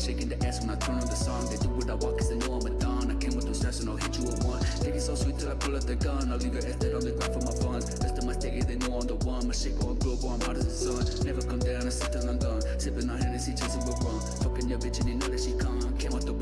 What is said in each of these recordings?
shaking the ass when I turn on the song. They do what I walk cause they know I'm a don. I came with no stress and I'll hit you with one. Take it so sweet till I pull out the gun. I'll leave your ass dead on the ground for my funds. Rest of my sticky, they know I'm the one. My shit going global, I'm hot as the sun. Never come down I sit till I'm done. Sipping on Hennessy, chasing with rum. Fucking your bitch and you know that she come. Came out the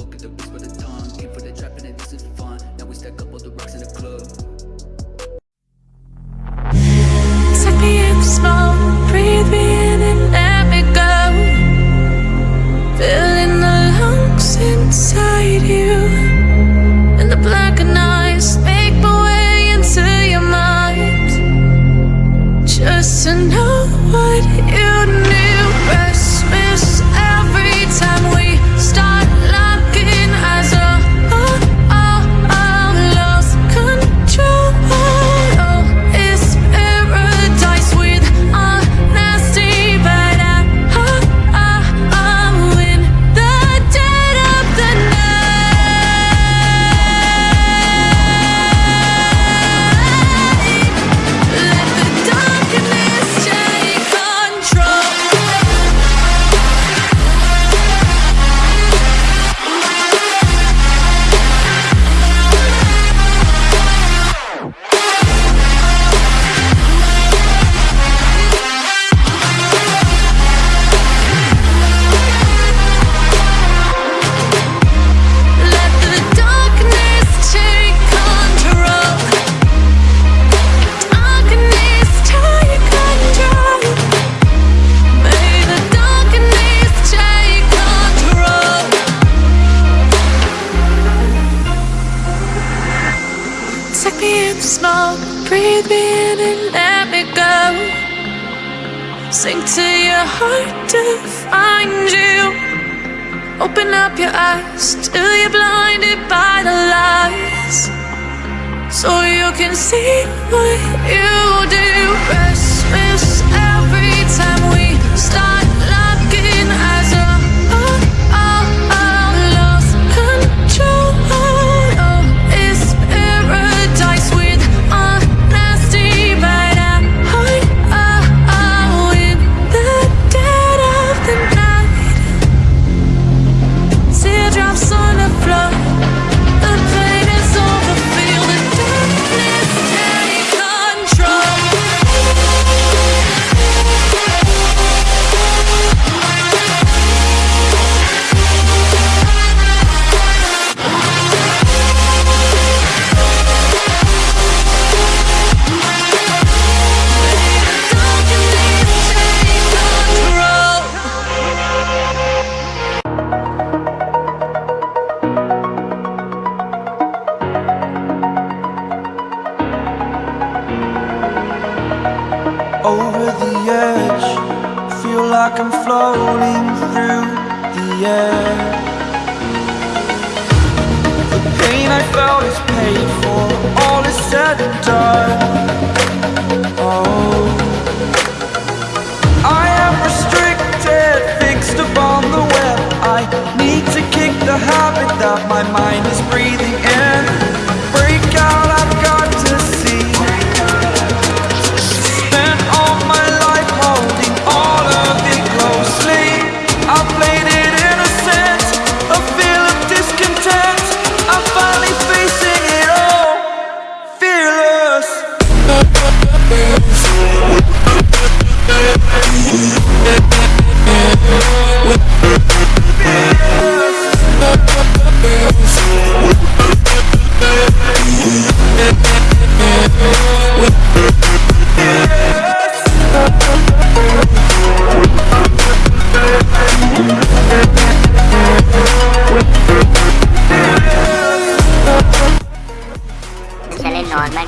Just to know what you knew. Me in small, breathe me in and let me go. Sink to your heart to find you. Open up your eyes till you're blinded by the lies. So you can see what you do. Restless like I'm floating through the air. The pain I felt is paid for, all is said and done. Oh,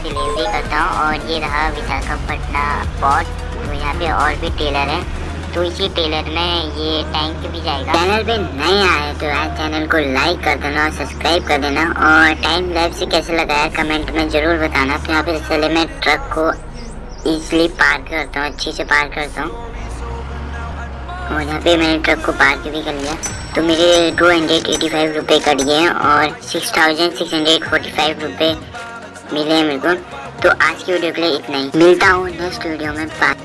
delivery करता हूँ और ये रहा Visakhapatnam port तो यहाँ पे और भी टेलर हैं। तो इसी टेलर में ये टैंक भी जाएगा। चैनल पे नए आए तो यार चैनल को लाइक कर देना और सब्सक्राइब कर देना। और टाइम लाइफ से कैसे लगाया कमेंट में ज़रूर बताना। तो यहाँ पे चले मैं ट्रक को इजली पार करता हूँ, अच्छे से पार करता हूँ। और यहाँ पे मैंने ट्रक को पार्क भी कर लिया। तो मेरे टू हंड्रेड एटी फाइव रुपये कट गए हैं और six thousand six hundred forty five रुपये मिले हैं मेरे को। तो आज की वीडियो के लिए इतना ही। मिलता हूँ नेक्स्ट वीडियो में। बाय